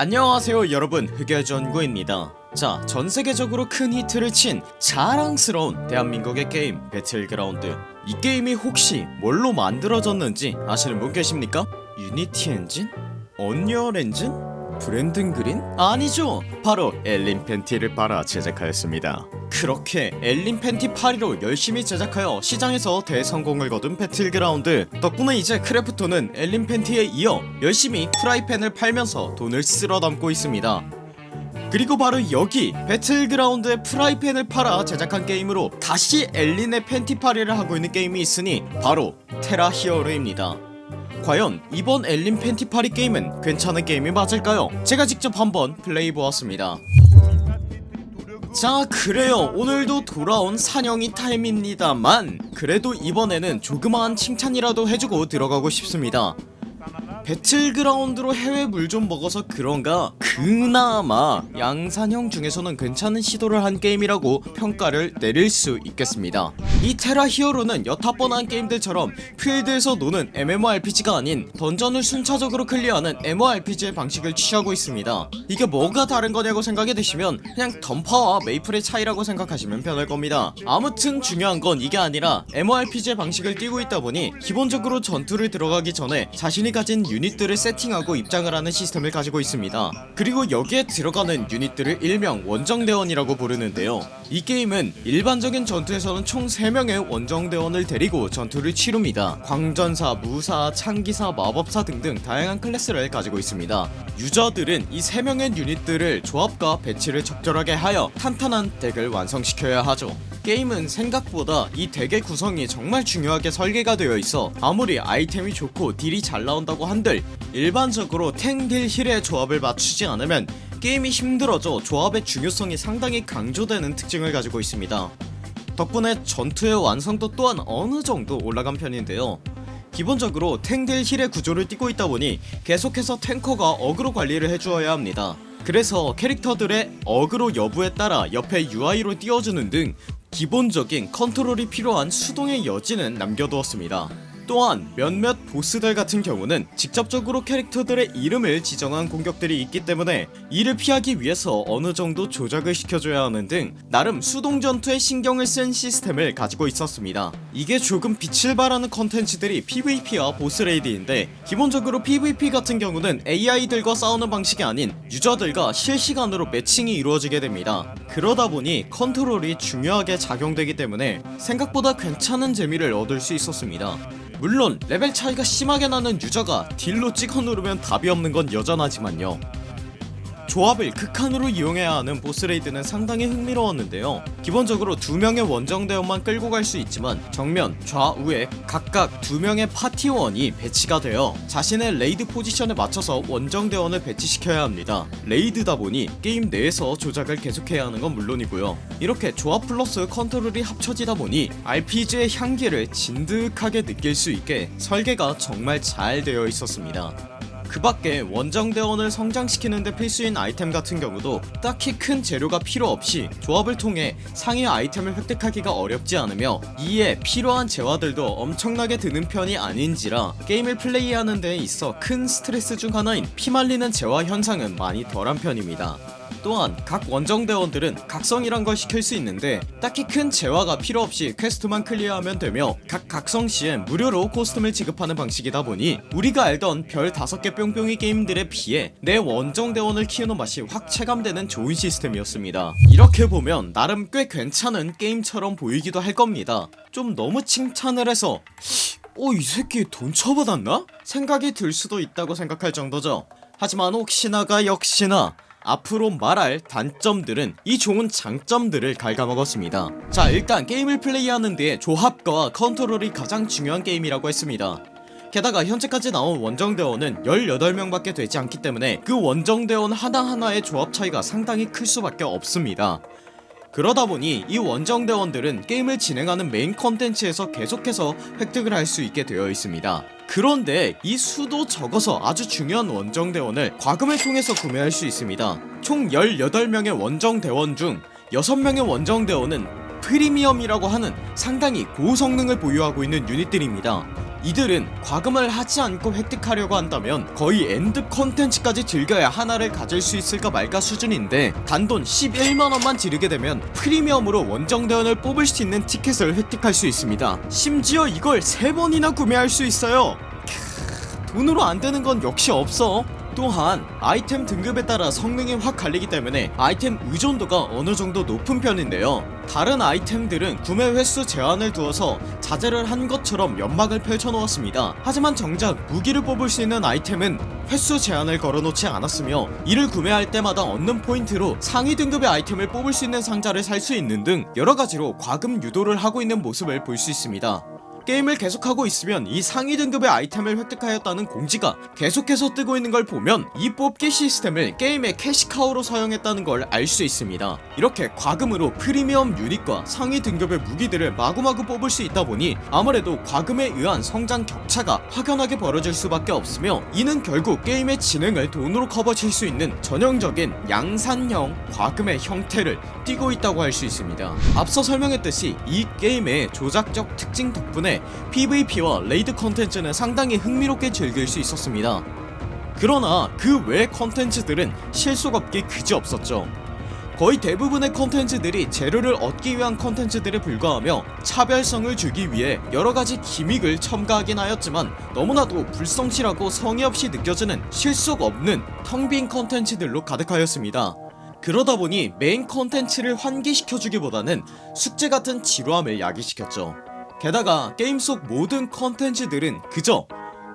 안녕하세요 여러분 흑열전구입니다 자 전세계적으로 큰 히트를 친 자랑스러운 대한민국의 게임 배틀그라운드 이 게임이 혹시 뭘로 만들어졌는지 아시는 분 계십니까? 유니티 엔진? 언리얼 엔진? 브랜든 그린? 아니죠. 바로 엘린 팬티를 팔아 제작하였습니다. 그렇게 엘린 팬티 팔이로 열심히 제작하여 시장에서 대성공을 거둔 배틀그라운드. 덕분에 이제 크래프톤은 엘린 팬티에 이어 열심히 프라이팬을 팔면서 돈을 쓸어 담고 있습니다. 그리고 바로 여기 배틀그라운드의 프라이팬을 팔아 제작한 게임으로 다시 엘린의 팬티팔이를 하고 있는 게임이 있으니 바로 테라 히어로입니다 과연 이번 엘린 팬티팔이 게임은 괜찮은 게임이 맞을까요? 제가 직접 한번 플레이해보았습니다. 자 그래요. 오늘도 돌아온 양산형 타임입니다만 그래도 이번에는 조그마한 칭찬이라도 해주고 들어가고 싶습니다 배틀그라운드로 해외 물 좀 먹어서 그런가? 그나마 양산형 중에서는 괜찮은 시도를 한 게임이라고 평가를 내릴 수 있겠습니다. 이 테라 히어로는 여타 뻔한 게임들처럼 필드에서 노는 MMORPG가 아닌 던전을 순차적으로 클리어하는 MORPG의 방식을 취하고 있습니다. 이게 뭐가 다른 거냐고 생각이 드시면 그냥 던파와 메이플의 차이라고 생각하시면 편할 겁니다. 아무튼 중요한 건 이게 아니라 MORPG의 방식을 띄고 있다 보니 기본적으로 전투를 들어가기 전에 자신이 가진 유닛들을 세팅하고 입장을 하는 시스템을 가지고 있습니다. 그리고 여기에 들어가는 유닛들을 일명 원정대원이라고 부르는데요. 이 게임은 일반적인 전투에서는 총 3명의 원정대원을 데리고 전투를 치룹니다. 광전사, 무사, 창기사, 마법사 등등 다양한 클래스를 가지고 있습니다. 유저들은 이 3명의 유닛들을 조합과 배치를 적절하게 하여 탄탄한 덱을 완성시켜야 하죠. 게임은 생각보다 이 덱의 구성이 정말 중요하게 설계가 되어 있어 아무리 아이템이 좋고 딜이 잘 나온다고 한들 일반적으로 탱 딜 힐의 조합을 맞추지 않으면 게임이 힘들어져 조합의 중요성이 상당히 강조되는 특징을 가지고 있습니다. 덕분에 전투의 완성도 또한 어느정도 올라간 편인데요. 기본적으로 탱 딜 힐의 구조를 띠고 있다보니 계속해서 탱커가 어그로 관리를 해주어야 합니다. 그래서 캐릭터들의 어그로 여부에 따라 옆에 UI로 띄워주는 등 기본적인 컨트롤이 필요한 수동의 여지는 남겨두었습니다 또한 몇몇 보스들 같은 경우는 직접적으로 캐릭터들의 이름을 지정한 공격들이 있기 때문에 이를 피하기 위해서 어느정도 조작을 시켜줘야 하는 등 나름 수동 전투에 신경을 쓴 시스템을 가지고 있었습니다. 이게 조금 빛을 발하는 컨텐츠들이 PVP와 보스레이드인데 기본적으로 PVP 같은 경우는 AI들과 싸우는 방식이 아닌 유저들과 실시간으로 매칭이 이루어지게 됩니다. 그러다보니 컨트롤이 중요하게 작용되기 때문에 생각보다 괜찮은 재미를 얻을 수 있었습니다 물론 레벨 차이가 심하게 나는 유저가 딜로 찍어 누르면 답이 없는 건 여전하지만요 조합을 극한으로 이용해야 하는 보스레이드는 상당히 흥미로웠는데요. 기본적으로 두명의 원정대원만 끌고 갈 수 있지만 정면 좌우에 각각 두명의 파티원이 배치가 되어 자신의 레이드 포지션에 맞춰서 원정대원을 배치시켜야 합니다. 레이드다 보니 게임 내에서 조작을 계속해야 하는 건 물론이고요. 이렇게 조합 플러스 컨트롤이 합쳐지다 보니 RPG의 향기를 진득하게 느낄 수 있게 설계가 정말 잘 되어 있었습니다 그 밖에 원정대원을 성장시키는데 필수인 아이템 같은 경우도 딱히 큰 재료가 필요 없이 조합을 통해 상위 아이템을 획득하기가 어렵지 않으며 이에 필요한 재화들도 엄청나게 드는 편이 아닌지라 게임을 플레이하는 데 있어 큰 스트레스 중 하나인 피말리는 재화 현상은 많이 덜한 편입니다 또한 각 원정대원들은 각성이란 걸 시킬 수 있는데 딱히 큰 재화가 필요없이 퀘스트만 클리어하면 되며 각 각성시엔 무료로 코스튬을 지급하는 방식이다 보니 우리가 알던 별 5개 뿅뿅이 게임들에 비해 내 원정대원을 키우는 맛이 확 체감되는 좋은 시스템이었습니다. 이렇게 보면 나름 꽤 괜찮은 게임처럼 보이기도 할 겁니다. 좀 너무 칭찬을 해서 어이 새끼 돈 쳐받았나? 생각이 들 수도 있다고 생각할 정도죠. 하지만 혹시나가 역시나 앞으로 말할 단점들은 이 좋은 장점들을 갉아먹었습니다. 자 일단 게임을 플레이하는 데 조합과 컨트롤이 가장 중요한 게임이라고 했습니다. 게다가 현재까지 나온 원정대원은 18명 밖에 되지 않기 때문에 그 원정대원 하나하나의 조합 차이가 상당히 클 수밖에 없습니다. 그러다보니 이 원정대원들은 게임을 진행하는 메인 컨텐츠에서 계속해서 획득을 할 수 있게 되어 있습니다 그런데 이 수도 적어서 아주 중요한 원정대원을 과금을 통해서 구매할 수 있습니다. 총 18명의 원정대원 중 6명의 원정대원은 프리미엄이라고 하는 상당히 고성능을 보유하고 있는 유닛들입니다 이들은 과금을 하지 않고 획득하려고 한다면 거의 엔드 컨텐츠까지 즐겨야 하나를 가질 수 있을까 말까 수준인데 단돈 11만원만 지르게 되면 프리미엄으로 원정대원을 뽑을 수 있는 티켓을 획득할 수 있습니다. 심지어 이걸 3번이나 구매할 수 있어요. 캬, 돈으로 안되는 건 역시 없어 또한 아이템 등급에 따라 성능이 확 갈리기 때문에 아이템 의존도가 어느정도 높은 편인데요. 다른 아이템들은 구매 횟수 제한을 두어서 자제를 한 것처럼 연막을 펼쳐놓았습니다. 하지만 정작 무기를 뽑을 수 있는 아이템은 횟수 제한을 걸어놓지 않았으며 이를 구매할 때마다 얻는 포인트로 상위 등급의 아이템을 뽑을 수 있는 상자를 살 수 있는 등 여러가지로 과금 유도를 하고 있는 모습을 볼 수 있습니다 게임을 계속하고 있으면 이 상위 등급의 아이템을 획득하였다는 공지가 계속해서 뜨고 있는 걸 보면 이 뽑기 시스템을 게임의 캐시카우로 사용했다는 걸 알 수 있습니다. 이렇게 과금으로 프리미엄 유닛과 상위 등급의 무기들을 마구마구 뽑을 수 있다 보니 아무래도 과금에 의한 성장 격차가 확연하게 벌어질 수밖에 없으며 이는 결국 게임의 진행을 돈으로 커버칠 수 있는 전형적인 양산형 과금의 형태를 띠고 있다고 할 수 있습니다. 앞서 설명했듯이 이 게임의 조작적 특징 덕분에 PVP와 raid 컨텐츠는 상당히 흥미롭게 즐길 수 있었습니다. 그러나 그외 컨텐츠들은 실속 없기 그지없었죠. 거의 대부분의 컨텐츠들이 재료를 얻기 위한 컨텐츠들에 불과하며 차별성을 주기 위해 여러가지 gimmick을 첨가하긴 하였지만 너무나도 불성실하고 성의 없이 느껴지는 실속 없는 텅빈 컨텐츠들로 가득하였습니다. 그러다보니 메인 컨텐츠를 환기시켜주기보다는 숙제같은 지루함을 야기시켰죠 게다가 게임 속 모든 컨텐츠들은 그저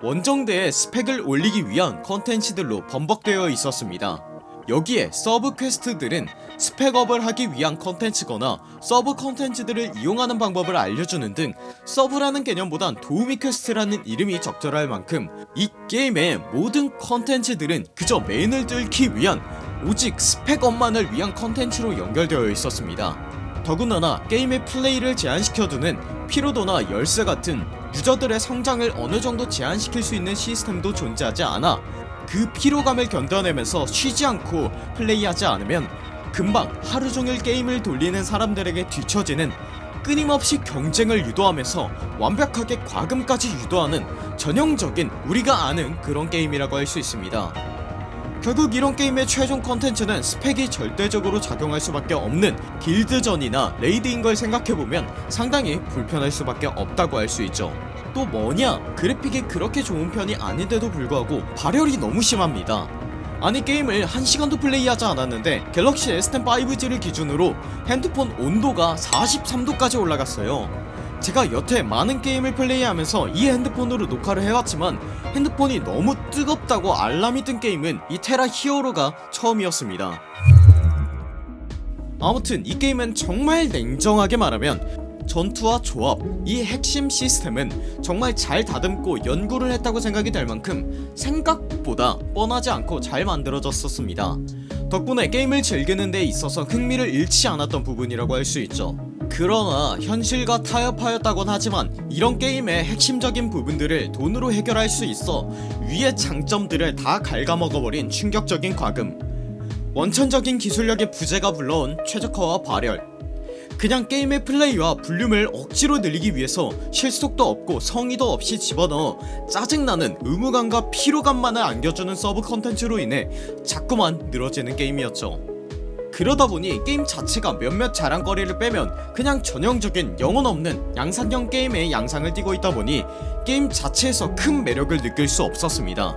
원정대의 스펙을 올리기 위한 컨텐츠들로 범벅되어 있었습니다. 여기에 서브 quest들은 spec up을 하기 위한 컨텐츠거나 서브 컨텐츠들을 이용하는 방법을 알려주는 등 서브라는 개념보단 도우미 quest라는 이름이 적절할 만큼 이 게임의 모든 컨텐츠들은 그저 메인을 뚫기 위한 오직 스펙업만을 위한 컨텐츠로 연결되어 있었습니다 더군다나 게임의 플레이를 제한시켜두는 피로도나 열쇠 같은 유저들의 성장을 어느정도 제한시킬 수 있는 시스템도 존재하지 않아 그 피로감을 견뎌내면서 쉬지 않고 플레이하지 않으면 금방 하루종일 게임을 돌리는 사람들에게 뒤처지는 끊임없이 경쟁을 유도하면서 완벽하게 과금까지 유도하는 전형적인 우리가 아는 그런 게임이라고 할 수 있습니다 결국 이런 게임의 최종 컨텐츠는 스펙이 절대적으로 작용할 수밖에 없는 길드전이나 raid인 걸 생각해보면 상당히 불편할 수밖에 없다고 할 수 있죠. 또 뭐냐? 그래픽이 그렇게 좋은 편이 아닌데도 불구하고 발열이 너무 심합니다. 아니 게임을 1시간도 플레이하지 않았는데 갤럭시 S10 5G를 기준으로 핸드폰 온도가 43도까지 올라갔어요 제가 여태 많은 게임을 플레이하면서 이 핸드폰으로 녹화를 해왔지만 핸드폰이 너무 뜨겁다고 알람이 뜬 게임은 이 테라 히어로가 처음이었습니다. 아무튼 이 게임은 정말 냉정하게 말하면 전투와 조합 이 핵심 시스템은 정말 잘 다듬고 연구를 했다고 생각이 될 만큼 생각보다 뻔하지 않고 잘 만들어졌었습니다. 덕분에 게임을 즐기는 데 있어서 흥미를 잃지 않았던 부분이라고 할 수 있죠 그러나 현실과 타협하였다곤 하지만 이런 게임의 핵심적인 부분들을 돈으로 해결할 수 있어 위의 장점들을 다 갉아먹어버린 충격적인 과금. 원천적인 기술력의 부재가 불러온 최적화와 발열. 그냥 게임의 플레이와 볼륨을 억지로 늘리기 위해서 실속도 없고 성의도 없이 집어넣어 짜증나는 의무감과 피로감만을 안겨주는 서브 컨텐츠로 인해 자꾸만 늘어지는 게임이었죠 그러다 보니 게임 자체가 몇몇 자랑거리를 빼면 그냥 전형적인 영혼 없는 양산형 게임의 양상을 띠고 있다 보니 게임 자체에서 큰 매력을 느낄 수 없었습니다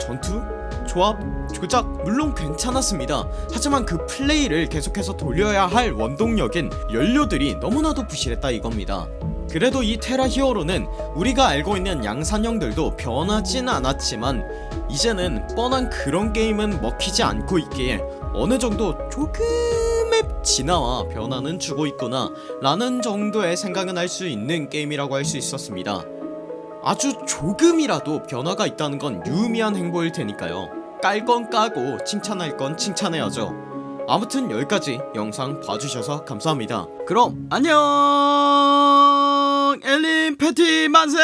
전투? 조합? 조작 물론 괜찮았습니다 하지만 그 플레이를 계속해서 돌려야 할 원동력인 연료들이 너무나도 부실했다 이겁니다 그래도 이 테라 히어로는 우리가 알고 있는 양산형들도 변하진 않았지만 이제는 뻔한 그런 게임은 먹히지 않고 있기에 어느정도 조금의 진화와 변화는 주고 있구나 라는 정도의 생각은 할 수 있는 게임이라고 할 수 있었습니다. 아주 조금이라도 변화가 있다는 건 유의미한 행보일 테니까요. 깔 건 까고 칭찬할 건 칭찬해야죠. 아무튼 여기까지 영상 봐주셔서 감사합니다. 그럼 안녕! 엘린 패티 만세